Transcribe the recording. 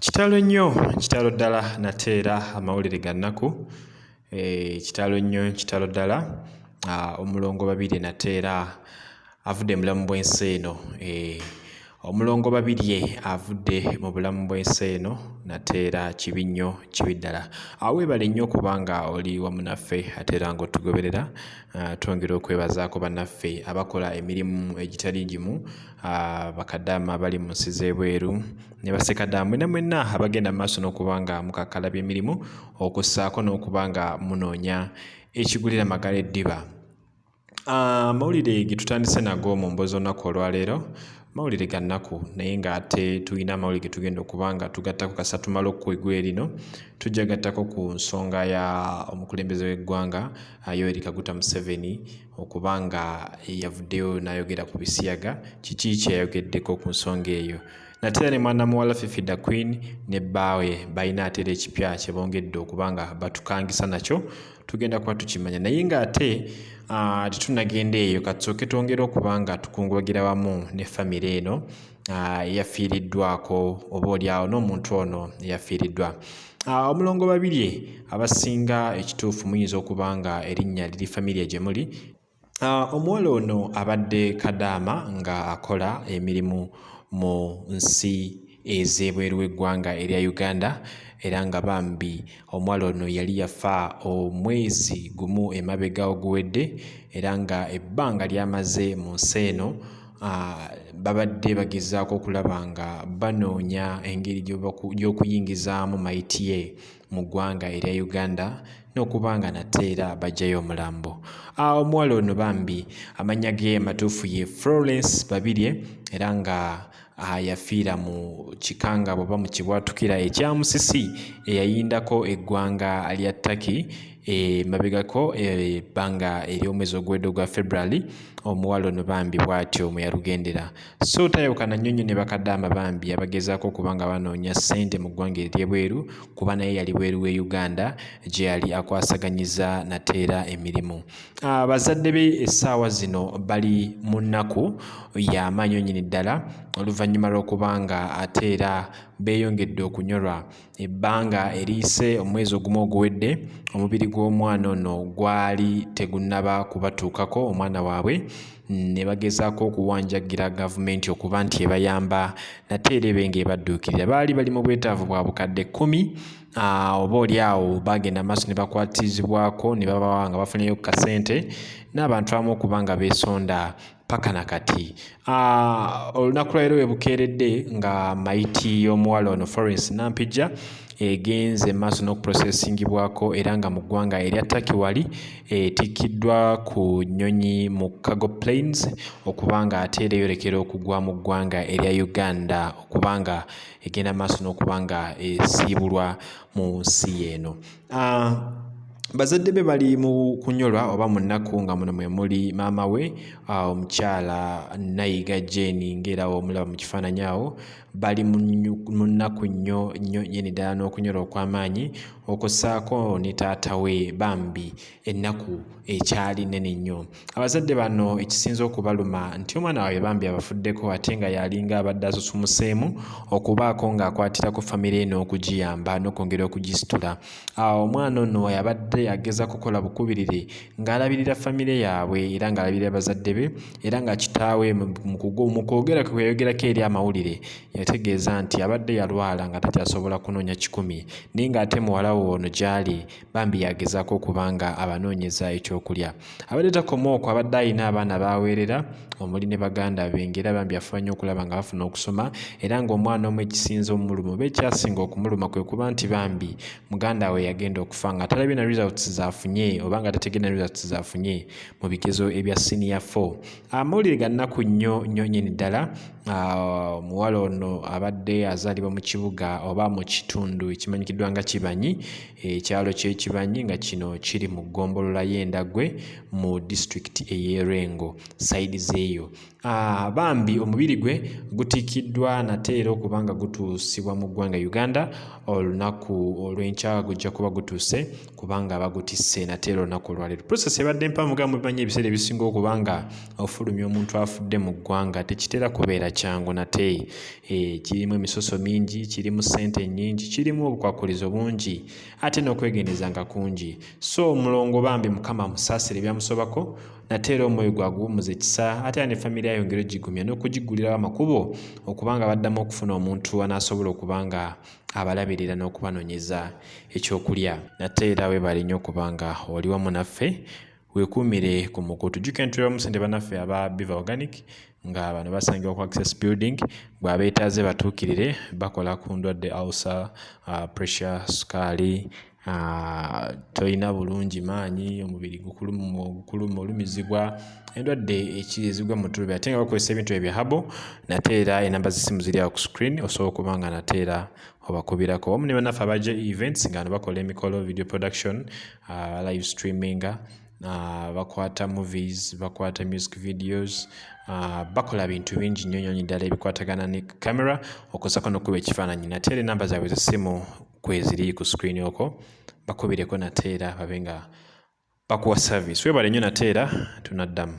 kitalo nnyo kitalo ddala nate era amawulire ga nnaku. Eh, kitalo nnyo kitalo ddala omulongo babirye nate era avudde mu bulamu bw'ensi eno. Eh, omulongo babirye avudde mu bulamu bw'ensi eno nate era kibi nnyo kibi ddala. Aweebale nnyo okubanga oli wamu naffe ate era ng'otugoberera twongera okwebazaako bannaffe abakola emirimu egitali gimu bakadaama bali mu nsi z'ebweru ne basekadaama mwena mwenna abagenda mu maaso n'okuba nga mukakkalabya emirimu okussaako n'okuba nga munoonya ekigulira magala eddiba amawulire ge tutandise nago mu mboozi olunaku olwaleero mawulire ga nnaku naye ng'ate tulina amawulire ge tugenda okuba nga tugattako kasa tumala okukwegwa erino tujja gattako ku nsonga ya omukulembeze w'eggwanga yoweri kaguta museveni okuba nga yavuddeyo n'ayogera ku bisiyaga. Kiki kyeyayogeddeko ku nsonga eyo nate era ne mwana muwala fifida queen ne bbaawe balina ate era ekipya kye bongedde okuba nga batukangisa nakyo tugenda kuba tukimanya. Naye ng'ate tetunagenda eyo katusooke twongere okuba nga tukungubagira wamu ne famire eno eyafiiriddwako oba oliawo n'omuntu ono eyafiiriddwa. Omulongo babirye abasinga ekituufu muyinza okuba nga erinnya liri famire gye muli omuwala ono abadde kadaama nga akola emirimu mu nsi ez'ebweru w'eggwanga erya uganda era nga bambi. Omuwala ono yali yafa omwezi gumu emabega oguwedde era nga ebbanga lyamaze mu nsi eno babadde bagezaako okulaba nga banoonya engeri gy'okuyingizaamu mayiti ye mu ggwanga erya uganda n'okuba nga nate era bajjayo omulambo. Omuwala ono bambi amannya ge amatuufu ye florence babirye era nga yafiira mu kikangabo oba mu kibwatukira ekya musisi eyayindako eggwanga lya taki emabegako ebbanga ery'omwezi oguwedde ogwa february omuwala ono bambi bw'atyo mwe yalugendera. So tayawukana nnyo nnyo ne bakadaama bambi abagezaako okuba nga banoonya ssente mu ggwanga ery'ebweru kuba naye yali bweru w'e uganda gye yali akwasaganyiza nateera emirimu. Abazadde be essaawa zino bali mu nnaku y'amaanyi onyini ddala oluvannyuma lw'okuba nga ate era beeyongedde okunyolwa. Ebbanga eriyise omwezi ogumu oguwedde omubiri gw'omwana ono gwali tegunnaba kubatuukako omwana waabwe ne bagezaako okuwanjagira gavumenti okuba nti ebayamba nate era ebe ng'ebadduukirira. Baali bali mu bwetaavu bwa bukadde kkumi oba oli awo bagenda maaso ne bakwatizibwako ne babawa nga bafunyeyo ku kasente n'abantu abamu okuba nga beesonda paka nakati olunaku lwaleero we bukeeredde nga mayiti y'omuwala ono florence nampijja egenze maaso n'okuprocessingibwako era nga mu ggwanga erya taki wali etikkiddwa ku nnyonyi mu cargo plains okuba nga ate era eyolekera okugwa mu ggwanga erya uganda okuba nga egenda maaso n'okuba nga esiibulwa mu nsi eno bazadde be bali mu kunyolwa oba mu nnaku nga muno mwe muli maama we omukyala nayiga jeni ngaera omulaba mu kifaananyi awo bali mu nnaku nnyo nnyo nyini ddala n'okunyolwa okw'amaanyi okussaako ne taata we bambi ennaku ekyali nene nnyo. Abazadde bano ekisinza okubaluma nti omwana waabwe bambi abafuddeko ate nga yalinga abadde asusumuseemu okubaako ng'akwatirako famire eno okugiyamba n'okwongera okugisitula omwana ono yabadde ageza kukola bukubirire ng'alabirira famire yaabwe era ng'alabirira bazadde be era nga kitaawe mu kwogera kwe yayogerako eri amawulire. Yategeeza nti abadde yalwala nga takyasobola kunoonya kikumi naye ng'ate muwala we ono gy'ali bambi yagezaako okuba nga abanoonyeza ekyokulya. Abadde takoma okwo abadde alina abaana baaweerera omuli ne baganda be ngaera bambi afuba nnyo okulaba nga bafuna okusoma era ng'omwana omu ekisinza omuluma oba ekyasinga okumuluma kwe kuba nti bambi muganda we yagenda okufa nga talabye na results zaafunye oba nga tategere na results zaafunye mu bigezo ebya senior 4 amawulire ga nnaku nnyo nnyo nnyini ddala omuwala ono abadde azaalibwa mu kibuga oba mu kitundu ekimanyikiddwa nga kibanyi ekyalo kyekibanyi nga kino kiri mu ggombolola y'endagwe mu disitulikiti ey'erengo saidi zeeyo bambi omubiri gwe gutiikiddwa nate era okuba nga gutuusibwa mu ggwanga uganda olunaku olw'enkya gujja kuba gutuuse kubanga bagutisse nate era olunaku olwaleero. Process ebadde mpanvu ga mubimanyi ebiseera ebisinga okuba nga ofulumya omuntu afudde mu ggwanga tekitera kubeera kyangu nate e, kirimu emisoso mingi kirimu ssente nnyingi kirimu obukwakulizo bungi ate n'okwegendeza nga kungi. So omulongo bambi mukama musaasire byamusobako nate era omwoyo gwaguwumuza ekisa ate era ne famiry ayongera ogigumya n'okugigulirawo amakubo okubanga baddamu okufuna omuntu anaasobola okuba nga abalabirira n'okubanoonyeza ekyokulya. Nate era weebale nnyo okubanga oli wamu naffe weekuumire ku mukutu jjukira ntulamu sente bannaffe aba biva organic nga bano basangibwa ku access building bw'abeetaaze batuukirire bakola ku ndwadde ulcer uh, pressure sukaali tolina bulungi maanyi omubiri gukuluma olumizibwa endwadde ekirizibwa mu tulubi ate nga bakozesa ebintu ebyo habo nate era enamba z'essimu ziri awo ku screen osobola okuba nga nate era obakubirako. Wamu ne bannaffe abaja events nga no bakola emikolo video production uh, live streaming bakwata movies bakwata music videos uh, bakola bintu bingi nnyo nyonyi ddala ebikwatagana ne camera. Okozako n'okuba ekifaananyi nate era enamba zaabwe zessimu kweziri ku screen okwo bakubireko nate era babe nga bakuwa service. Webale nnyo nate era tunaddamu